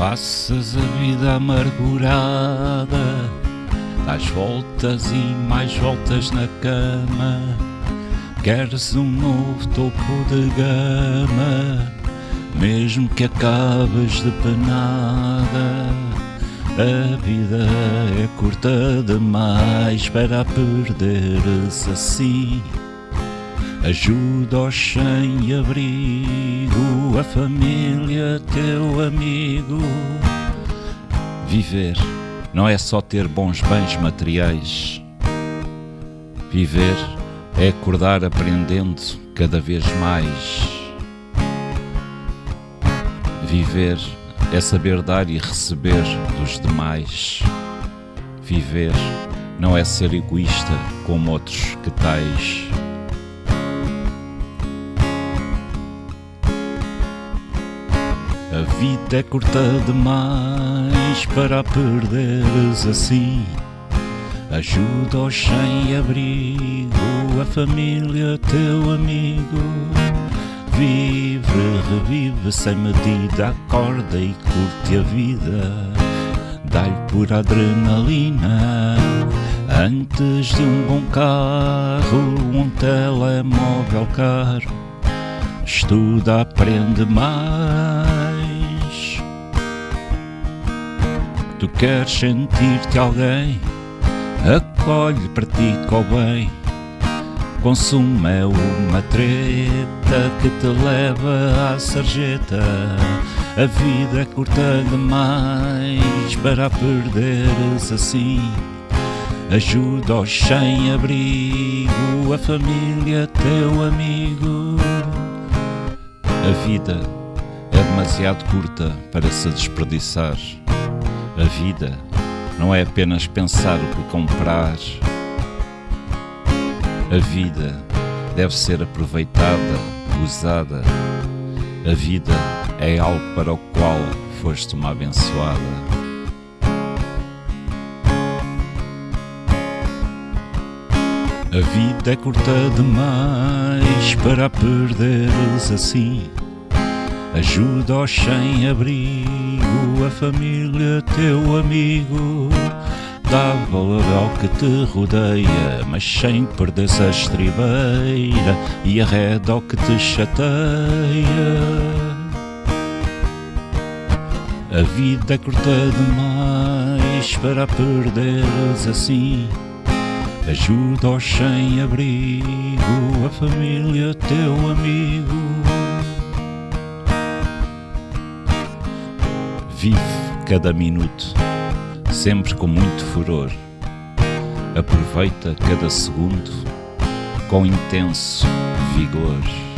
Passas a vida amargurada, dás voltas e mais voltas na cama. Queres um novo topo de gama, mesmo que acabes de penada. A vida é curta demais para perderes assim. Ajuda aos sem abrigo, a família, teu amigo. Viver não é só ter bons bens materiais. Viver é acordar aprendendo cada vez mais. Viver é saber dar e receber dos demais. Viver não é ser egoísta como outros que tais. A vida é curta demais para a perderes assim. Ajuda aos sem abrigo, a família, teu amigo. Vive, revive sem medida, acorda e curte a vida. Dá-lhe por adrenalina, antes de um bom carro, um telemóvel caro. Estuda, aprende mais. Tu queres sentir-te alguém? Acolhe, pratica o bem. Consumo é uma treta que te leva à sarjeta. A vida é curta demais para perderes assim. Ajuda aos sem abrigo, a família, teu amigo. A vida é demasiado curta para se desperdiçar. Vida não é apenas pensar o que comprar. A vida deve ser aproveitada, usada. A vida é algo para o qual foste uma abençoada. A vida é curta demais para a perderes assim. Ajuda aos sem abrigo, a família, teu amigo. Dá valor ao que te rodeia, mas sem perder-se a estribeira e arreda ao que te chateia. A vida é curta demais para perderes assim. Ajuda aos sem abrigo, a família, teu amigo. Vive cada minuto, sempre com muito furor. Aproveita cada segundo com intenso vigor.